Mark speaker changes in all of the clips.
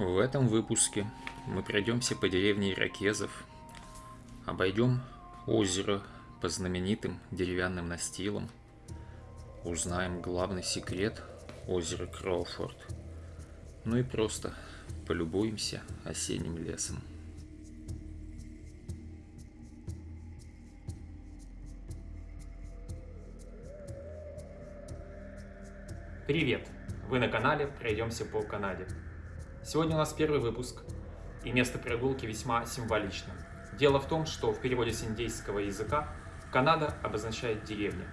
Speaker 1: В этом выпуске мы пройдемся по деревне Иракезов, обойдем озеро по знаменитым деревянным настилам, узнаем главный секрет озера Кроуфорд, ну и просто полюбуемся осенним лесом.
Speaker 2: Привет! Вы на канале «Пройдемся по Канаде». Сегодня у нас первый выпуск, и место прогулки весьма символично. Дело в том, что в переводе с индейского языка Канада обозначает деревня.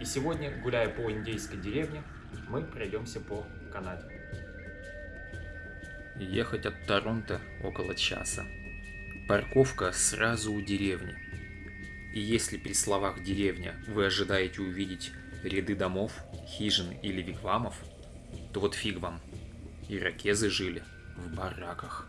Speaker 2: И сегодня, гуляя по индейской деревне, мы пройдемся по Канаде.
Speaker 1: Ехать от Торонто около часа. Парковка сразу у деревни. И если при словах «деревня» вы ожидаете увидеть ряды домов, хижин или вигвамов, то вот фиг вам. Иракезы жили в бараках.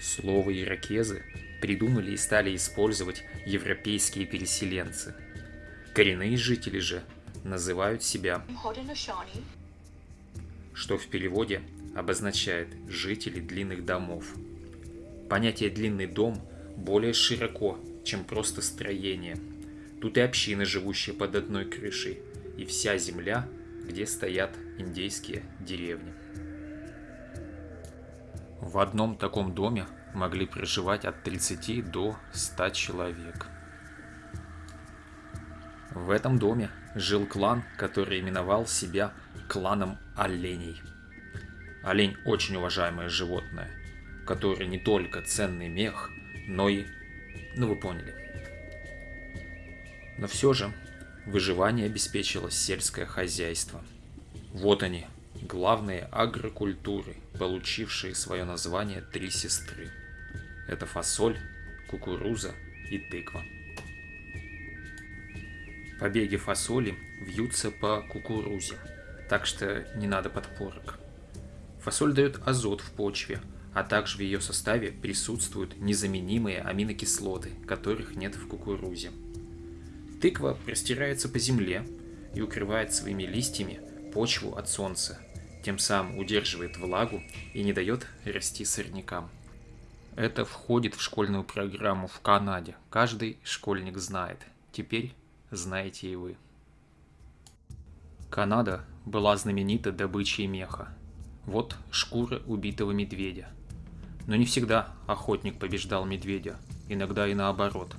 Speaker 1: Слово «иракезы» придумали и стали использовать европейские переселенцы. Коренные жители же называют себя, что в переводе обозначает «жители длинных домов». Понятие «длинный дом» более широко чем просто строение. Тут и общины, живущие под одной крышей, и вся земля, где стоят индейские деревни. В одном таком доме могли проживать от 30 до 100 человек. В этом доме жил клан, который именовал себя кланом оленей. Олень очень уважаемое животное, которое не только ценный мех, но и ну вы поняли. Но все же выживание обеспечило сельское хозяйство. Вот они, главные агрокультуры, получившие свое название «Три сестры». Это фасоль, кукуруза и тыква. Побеги фасоли вьются по кукурузе, так что не надо подпорок. Фасоль дает азот в почве – а также в ее составе присутствуют незаменимые аминокислоты, которых нет в кукурузе. Тыква простирается по земле и укрывает своими листьями почву от солнца, тем самым удерживает влагу и не дает расти сорнякам. Это входит в школьную программу в Канаде. Каждый школьник знает. Теперь знаете и вы. Канада была знаменита добычей меха. Вот шкура убитого медведя. Но не всегда охотник побеждал медведя, иногда и наоборот.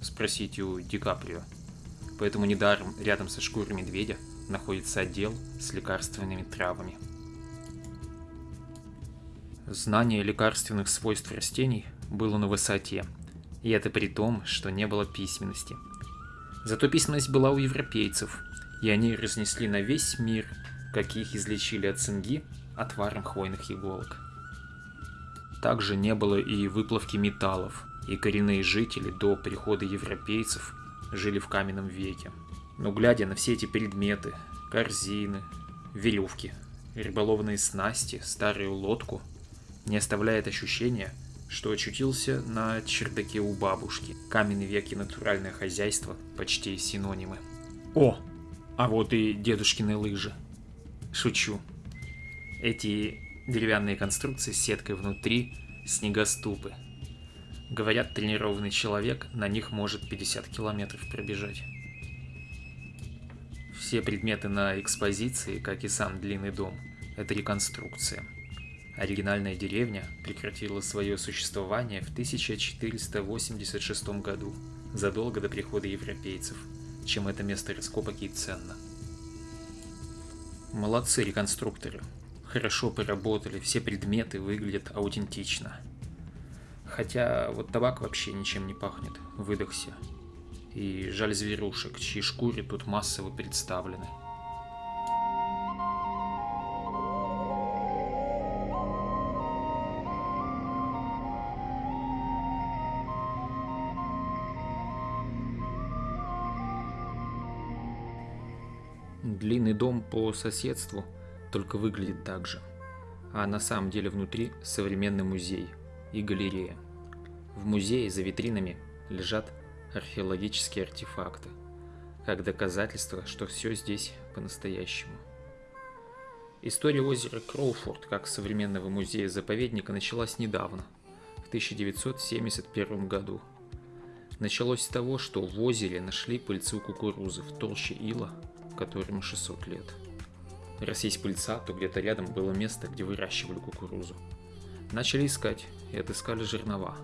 Speaker 1: Спросите у Ди Каприо. Поэтому недаром рядом со шкурой медведя находится отдел с лекарственными травами. Знание лекарственных свойств растений было на высоте, и это при том, что не было письменности. Зато письменность была у европейцев, и они разнесли на весь мир, каких излечили от цинги отваром хвойных иголок. Также не было и выплавки металлов, и коренные жители до прихода европейцев жили в каменном веке. Но глядя на все эти предметы, корзины, веревки, рыболовные снасти, старую лодку, не оставляет ощущения, что очутился на чердаке у бабушки. Каменный век и натуральное хозяйство почти синонимы. О, а вот и дедушкины лыжи. Шучу. Эти Деревянные конструкции с сеткой внутри, снегоступы. Говорят, тренированный человек на них может 50 километров пробежать. Все предметы на экспозиции, как и сам длинный дом, это реконструкция. Оригинальная деревня прекратила свое существование в 1486 году, задолго до прихода европейцев, чем это место раскопок и ценно. Молодцы реконструкторы, хорошо поработали, все предметы выглядят аутентично. Хотя вот табак вообще ничем не пахнет, выдохся. И жаль зверушек, чьи шкуры тут массово представлены. Длинный дом по соседству – только выглядит так же. А на самом деле внутри современный музей и галерея. В музее за витринами лежат археологические артефакты, как доказательство, что все здесь по-настоящему. История озера Кроуфорд как современного музея-заповедника началась недавно, в 1971 году. Началось с того, что в озере нашли пыльцу кукурузы в толще ила, которому 600 лет. Раз есть пыльца, то где-то рядом было место, где выращивали кукурузу. Начали искать и отыскали жернова.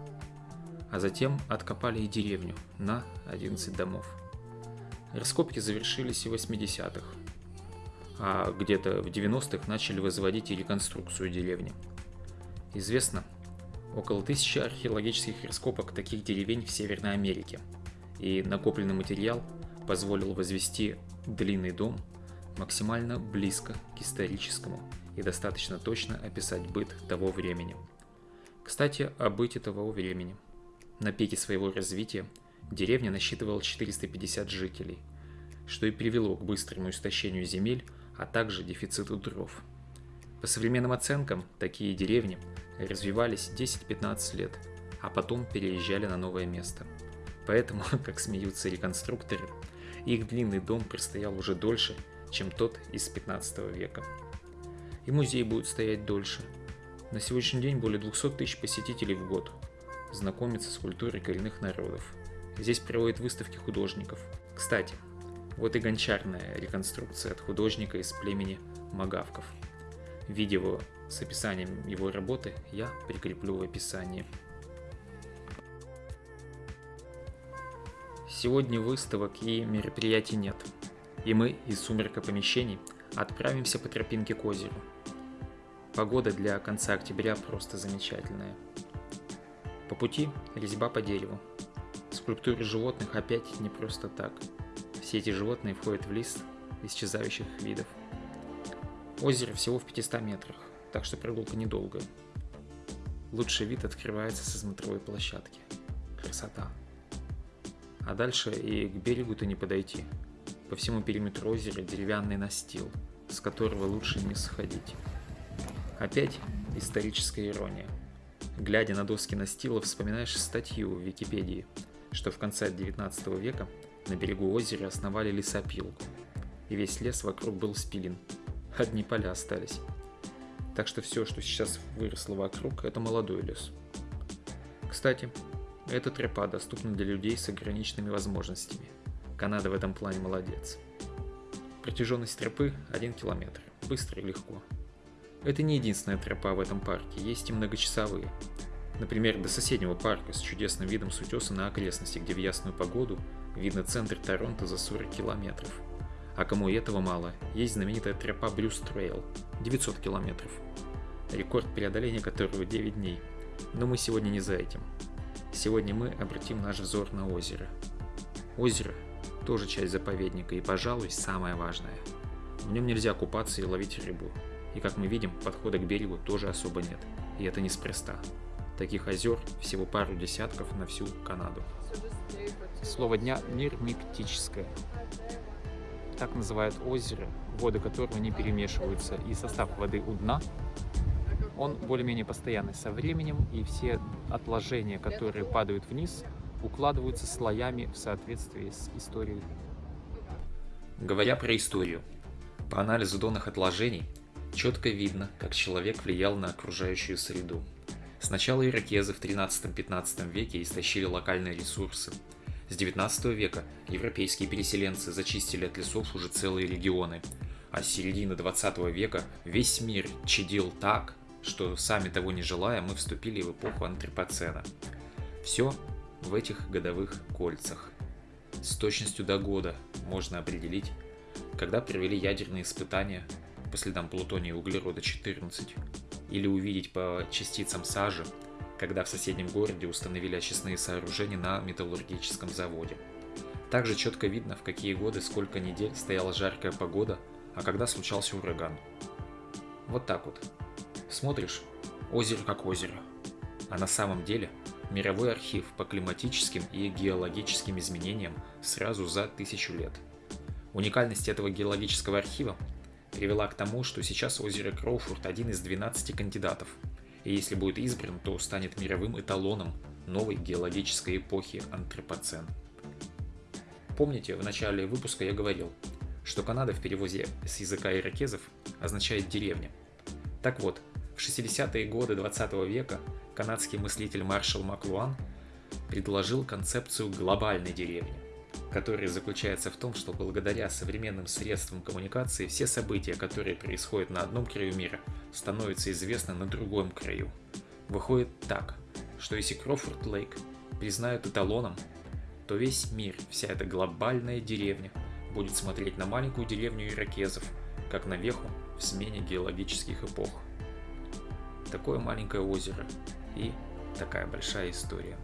Speaker 1: А затем откопали и деревню на 11 домов. Раскопки завершились в 80-х. А где-то в 90-х начали возводить и реконструкцию деревни. Известно, около тысячи археологических раскопок таких деревень в Северной Америке. И накопленный материал позволил возвести длинный дом максимально близко к историческому и достаточно точно описать быт того времени. Кстати, о быте того времени. На пике своего развития деревня насчитывала 450 жителей, что и привело к быстрому истощению земель, а также дефициту дров. По современным оценкам, такие деревни развивались 10-15 лет, а потом переезжали на новое место. Поэтому, как смеются реконструкторы, их длинный дом простоял уже дольше, чем тот из 15 века. И музей будет стоять дольше. На сегодняшний день более 200 тысяч посетителей в год знакомятся с культурой коренных народов. Здесь проводят выставки художников. Кстати, вот и гончарная реконструкция от художника из племени Магавков. Видео с описанием его работы я прикреплю в описании. Сегодня выставок и мероприятий нет, и мы из сумерка помещений отправимся по тропинке к озеру. Погода для конца октября просто замечательная. По пути резьба по дереву. Скульптуры животных опять не просто так. Все эти животные входят в лист исчезающих видов. Озеро всего в 500 метрах, так что прогулка недолгая. Лучший вид открывается со смотровой площадки. Красота. А дальше и к берегу-то не подойти. По всему периметру озера деревянный настил, с которого лучше не сходить. Опять историческая ирония. Глядя на доски настила, вспоминаешь статью в Википедии, что в конце 19 века на берегу озера основали лесопилку, и весь лес вокруг был спилен. Одни поля остались. Так что все, что сейчас выросло вокруг, это молодой лес. Кстати, эта тропа доступна для людей с ограниченными возможностями. Канада в этом плане молодец. Протяженность тропы 1 километр. Быстро и легко. Это не единственная тропа в этом парке, есть и многочасовые. Например, до соседнего парка с чудесным видом с утеса на окрестности, где в ясную погоду видно центр Торонто за 40 километров. А кому и этого мало, есть знаменитая тропа Bruce Trail – 900 километров. Рекорд преодоления которого 9 дней. Но мы сегодня не за этим. Сегодня мы обратим наш взор на озеро. Озеро – тоже часть заповедника и, пожалуй, самое важное. В нем нельзя купаться и ловить рыбу. И, как мы видим, подхода к берегу тоже особо нет. И это неспроста. Таких озер всего пару десятков на всю Канаду. Слово дня – нирмиктическое. Так называют озеро, воды которого не перемешиваются, и состав воды у дна он более-менее постоянный со временем, и все отложения, которые падают вниз, укладываются слоями в соответствии с историей.
Speaker 2: Говоря про историю, по анализу донных отложений четко видно, как человек влиял на окружающую среду. Сначала иракезы в 13-15 веке истощили локальные ресурсы. С 19 века европейские переселенцы зачистили от лесов уже целые регионы, а с середины 20 века весь мир чадил так, что сами того не желая, мы вступили в эпоху антропоцена. Все в этих годовых кольцах. С точностью до года можно определить, когда провели ядерные испытания по следам плутония и углерода-14, или увидеть по частицам сажи, когда в соседнем городе установили очистные сооружения на металлургическом заводе. Также четко видно, в какие годы сколько недель стояла жаркая погода, а когда случался ураган. Вот так вот. Смотришь, озеро как озеро. А на самом деле мировой архив по климатическим и геологическим изменениям сразу за тысячу лет. Уникальность этого геологического архива привела к тому, что сейчас озеро Кроуфорд один из 12 кандидатов, и если будет избран, то станет мировым эталоном новой геологической эпохи антропоцен. Помните, в начале выпуска я говорил,
Speaker 1: что Канада в переводе с языка иракезов означает «деревня». Так вот, в 60-е годы 20 века канадский мыслитель Маршал Маклуан предложил концепцию глобальной деревни, которая заключается в том, что благодаря современным средствам коммуникации все события, которые происходят на одном краю мира, становятся известны на другом краю. Выходит так, что если Крофорд Лейк признают эталоном, то весь мир, вся эта глобальная деревня, будет смотреть на маленькую деревню иракезов, как на веху в смене геологических эпох. Такое маленькое озеро и такая большая история.